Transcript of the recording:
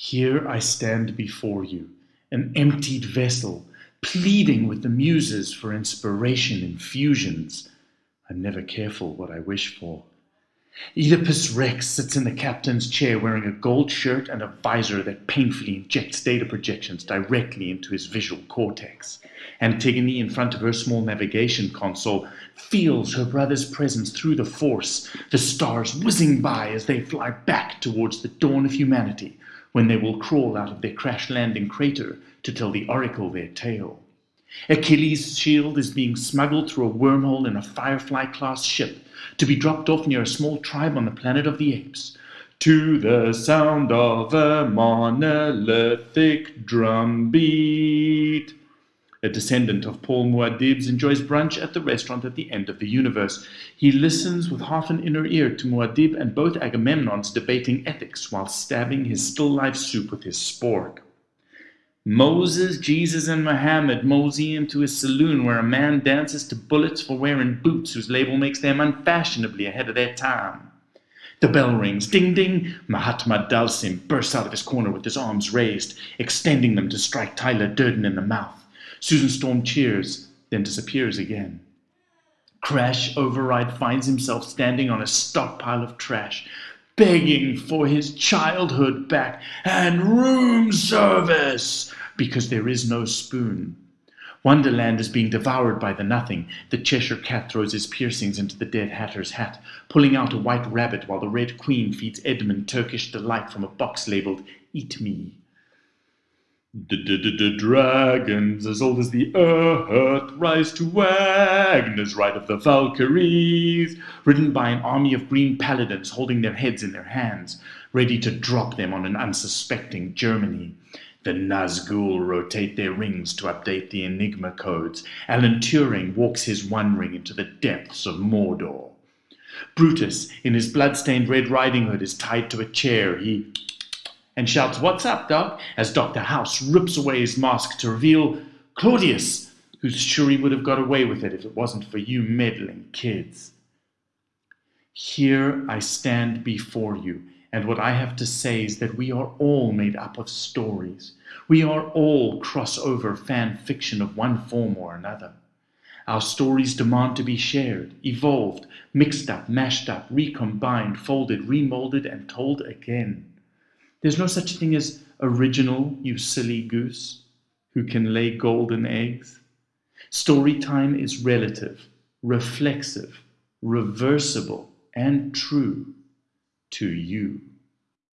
Here I stand before you, an emptied vessel, pleading with the muses for inspiration infusions. I'm never careful what I wish for. Oedipus Rex sits in the captain's chair wearing a gold shirt and a visor that painfully injects data projections directly into his visual cortex. Antigone, in front of her small navigation console, feels her brother's presence through the force, the stars whizzing by as they fly back towards the dawn of humanity, when they will crawl out of their crash landing crater to tell the oracle their tale. Achilles' shield is being smuggled through a wormhole in a Firefly class ship to be dropped off near a small tribe on the planet of the apes. To the sound of a monolithic drum beat. A descendant of Paul Muad'Dib's enjoys brunch at the restaurant at the end of the universe. He listens with half an inner ear to Muad'Dib and both Agamemnons debating ethics while stabbing his still life soup with his spork. Moses, Jesus, and Muhammad mosey into his saloon where a man dances to bullets for wearing boots whose label makes them unfashionably ahead of their time. The bell rings. Ding ding. Mahatma Dhalsim bursts out of his corner with his arms raised, extending them to strike Tyler Durden in the mouth. Susan Storm cheers, then disappears again. Crash Override finds himself standing on a stockpile of trash, begging for his childhood back and room service because there is no spoon. Wonderland is being devoured by the nothing. The Cheshire cat throws his piercings into the dead hatter's hat, pulling out a white rabbit while the Red Queen feeds Edmund Turkish delight from a box labeled Eat Me. Dragons as old as the earth rise to Wagner's Ride of the Valkyries, ridden by an army of green paladins holding their heads in their hands, ready to drop them on an unsuspecting Germany. The Nazgul rotate their rings to update the Enigma codes. Alan Turing walks his one ring into the depths of Mordor. Brutus, in his blood-stained Red Riding Hood, is tied to a chair. He and shouts, What's up, Doc? as Dr. House rips away his mask to reveal Claudius, who's sure he would have got away with it if it wasn't for you meddling kids. Here I stand before you, and what I have to say is that we are all made up of stories. We are all crossover fan fiction of one form or another. Our stories demand to be shared, evolved, mixed up, mashed up, recombined, folded, remolded, and told again. There's no such thing as original, you silly goose, who can lay golden eggs. Story time is relative, reflexive, reversible, and true to you.